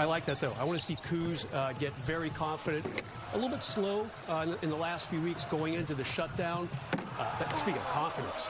I like that, though. I want to see Kuz uh, get very confident. A little bit slow uh, in, the, last few weeks going into the shutdown. Uh, speaking of confidence,